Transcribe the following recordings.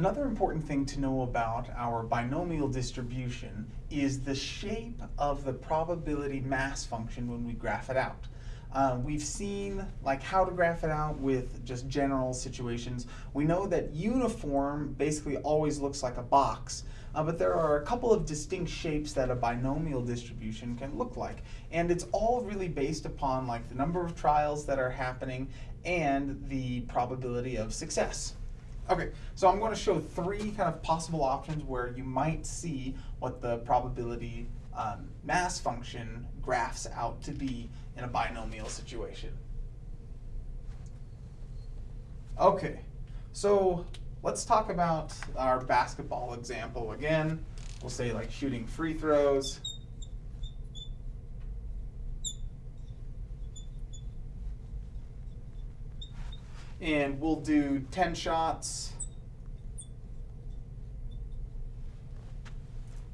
Another important thing to know about our binomial distribution is the shape of the probability mass function when we graph it out. Uh, we've seen like how to graph it out with just general situations. We know that uniform basically always looks like a box, uh, but there are a couple of distinct shapes that a binomial distribution can look like. And it's all really based upon like the number of trials that are happening and the probability of success. Okay, so I'm going to show three kind of possible options where you might see what the probability um, mass function graphs out to be in a binomial situation. Okay, so let's talk about our basketball example again. We'll say like shooting free throws. And we'll do 10 shots.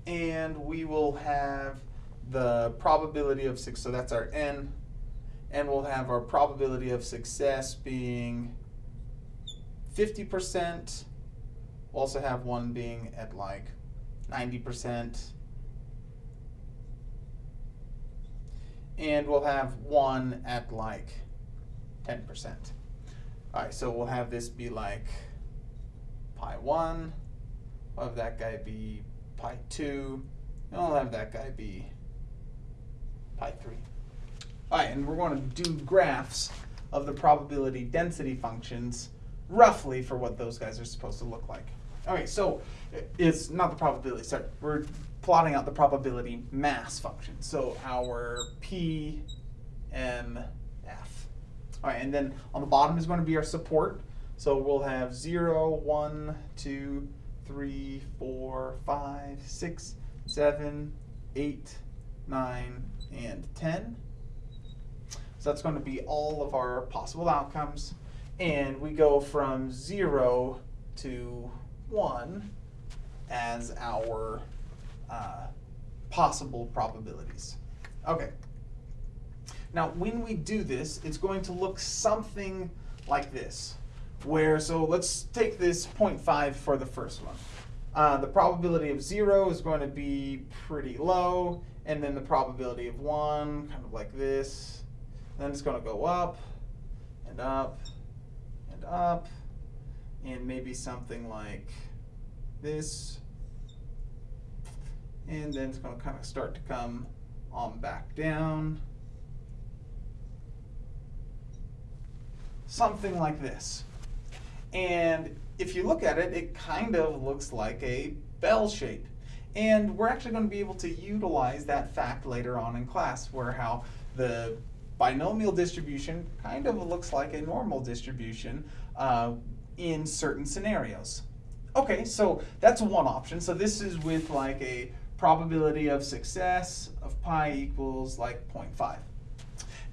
And we will have the probability of six, so that's our n, and we'll have our probability of success being 50%. We'll also have one being at like 90%. And we'll have one at like 10%. All right, so we'll have this be like pi 1. We'll have that guy be pi 2. And we'll have that guy be pi 3. All right, and we're going to do graphs of the probability density functions roughly for what those guys are supposed to look like. Okay, so it's not the probability, sorry, we're plotting out the probability mass function. So our P, M. All right, and then on the bottom is going to be our support. So we'll have 0, 1, 2, 3, 4, 5, 6, 7, 8, 9, and 10. So that's going to be all of our possible outcomes. And we go from 0 to 1 as our uh, possible probabilities. Okay. Now, when we do this, it's going to look something like this. Where, so let's take this 0.5 for the first one. Uh, the probability of 0 is going to be pretty low, and then the probability of 1, kind of like this. then it's going to go up, and up, and up, and maybe something like this. And then it's going to kind of start to come on back down. Something like this. And if you look at it, it kind of looks like a bell shape. And we're actually going to be able to utilize that fact later on in class, where how the binomial distribution kind of looks like a normal distribution uh, in certain scenarios. Okay, so that's one option. So this is with like a probability of success of pi equals like 0.5.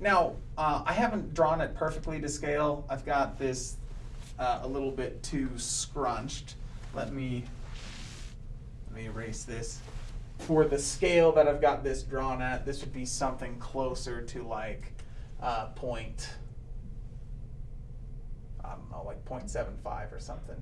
Now, uh, I haven't drawn it perfectly to scale. I've got this uh, a little bit too scrunched. Let me, let me erase this. For the scale that I've got this drawn at, this would be something closer to like uh, point, I don't know, like 0.75 or something.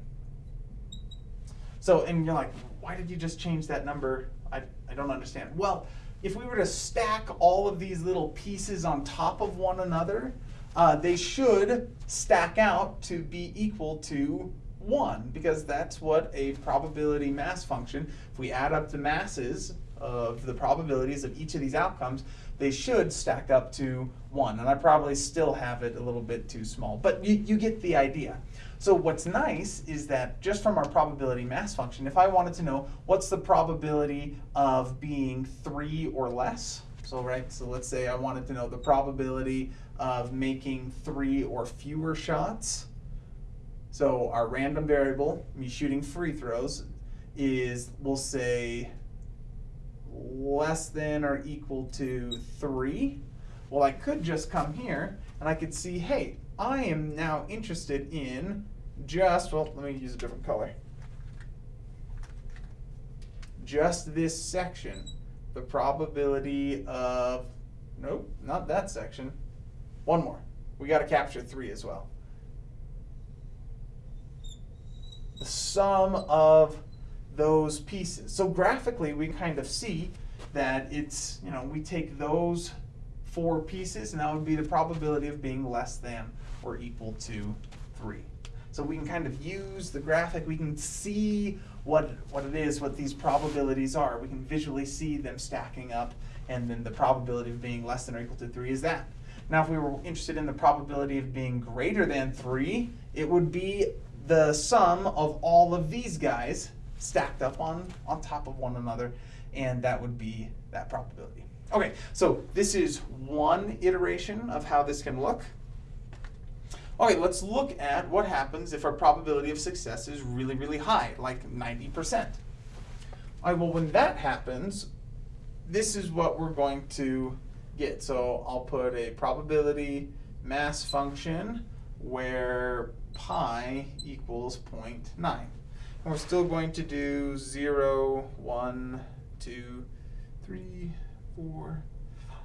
So, and you're like, why did you just change that number? I, I don't understand. Well, if we were to stack all of these little pieces on top of one another, uh, they should stack out to be equal to 1 because that's what a probability mass function, if we add up the masses of the probabilities of each of these outcomes, they should stack up to 1. And I probably still have it a little bit too small, but you, you get the idea. So what's nice is that just from our probability mass function, if I wanted to know what's the probability of being 3 or less, so right, so let's say I wanted to know the probability of making three or fewer shots. So our random variable, me shooting free throws, is we'll say less than or equal to three. Well, I could just come here and I could see, hey, I am now interested in just, well, let me use a different color. Just this section, the probability of, nope, not that section, one more. We got to capture three as well. the sum of those pieces. So graphically, we kind of see that it's, you know, we take those four pieces, and that would be the probability of being less than or equal to 3. So we can kind of use the graphic, we can see what, what it is, what these probabilities are. We can visually see them stacking up, and then the probability of being less than or equal to 3 is that. Now, if we were interested in the probability of being greater than 3, it would be the sum of all of these guys stacked up on, on top of one another, and that would be that probability. Okay, so this is one iteration of how this can look. Okay, let's look at what happens if our probability of success is really, really high, like 90%. All right, well, when that happens, this is what we're going to get. So I'll put a probability mass function where pi equals 0.9. And we're still going to do 0, 1, 2, 3, 4, 5,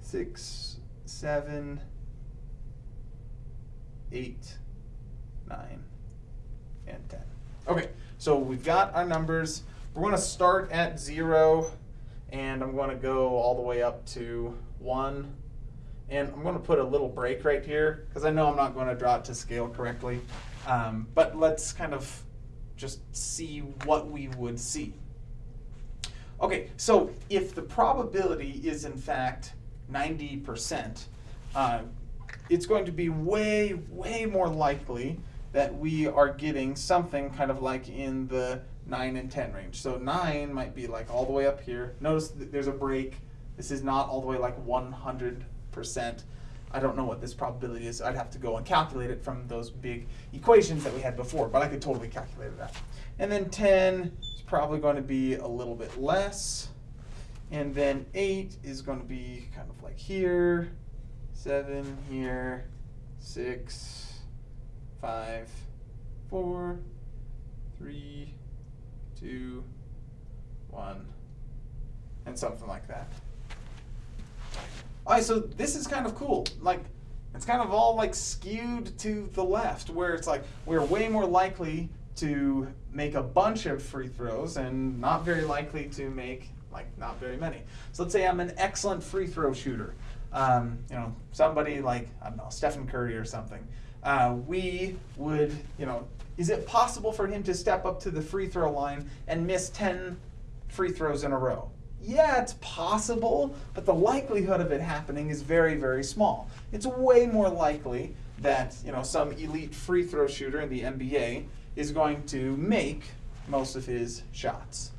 6, 7, 8, 9, and 10. Okay, so we've got our numbers. We're going to start at 0, and I'm going to go all the way up to 1. And I'm going to put a little break right here, because I know I'm not going to draw it to scale correctly. Um, but let's kind of just see what we would see. Okay, so if the probability is in fact 90%, uh, it's going to be way, way more likely that we are getting something kind of like in the 9 and 10 range. So 9 might be like all the way up here. Notice there's a break. This is not all the way like 100%. I don't know what this probability is. I'd have to go and calculate it from those big equations that we had before, but I could totally calculate that. And then 10 is probably going to be a little bit less. And then 8 is going to be kind of like here seven here, six, five, four, three, two, one, and something like that. All right, so this is kind of cool. Like, it's kind of all like skewed to the left, where it's like we're way more likely to make a bunch of free throws and not very likely to make like not very many. So let's say I'm an excellent free throw shooter um, you know, somebody like, I don't know, Stephen Curry or something, uh, we would, you know, is it possible for him to step up to the free throw line and miss 10 free throws in a row? Yeah, it's possible, but the likelihood of it happening is very, very small. It's way more likely that, you know, some elite free throw shooter in the NBA is going to make most of his shots.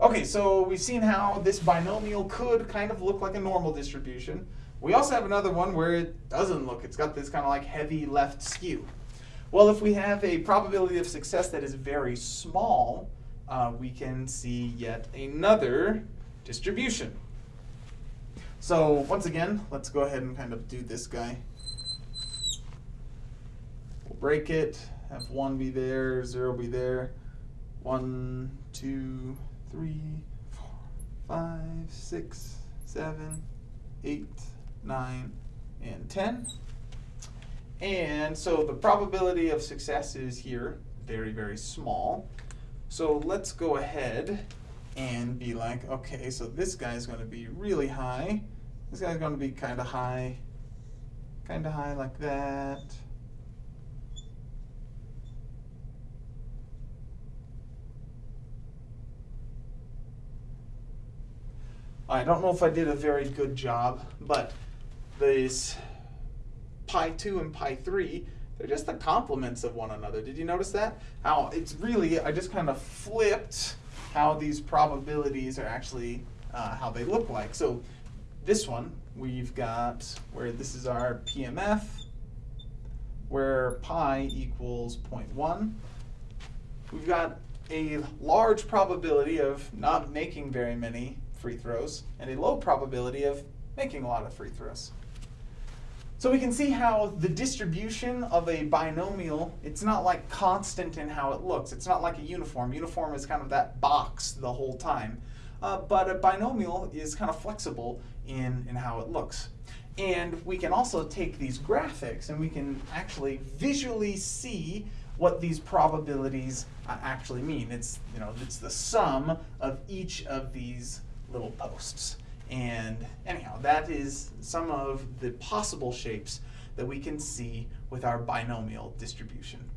Okay, so we've seen how this binomial could kind of look like a normal distribution. We also have another one where it doesn't look. It's got this kind of like heavy left skew. Well, if we have a probability of success that is very small, uh, we can see yet another distribution. So once again, let's go ahead and kind of do this guy. We'll break it, have 1 be there, 0 be there, 1, 2, three, four, five, six, seven, eight, nine, and 10. And so the probability of success is here, very, very small. So let's go ahead and be like, okay, so this guy's going to be really high. This guy's going to be kind of high, kind of high like that. I don't know if I did a very good job, but these pi 2 and pi 3, they're just the complements of one another. Did you notice that? How it's really, I just kind of flipped how these probabilities are actually, uh, how they look like. So this one, we've got where this is our PMF, where pi equals 0.1. We've got a large probability of not making very many free throws and a low probability of making a lot of free throws. So we can see how the distribution of a binomial, it's not like constant in how it looks. It's not like a uniform. Uniform is kind of that box the whole time. Uh, but a binomial is kind of flexible in, in how it looks. And we can also take these graphics and we can actually visually see what these probabilities uh, actually mean. It's you know it's the sum of each of these little posts. And anyhow, that is some of the possible shapes that we can see with our binomial distribution.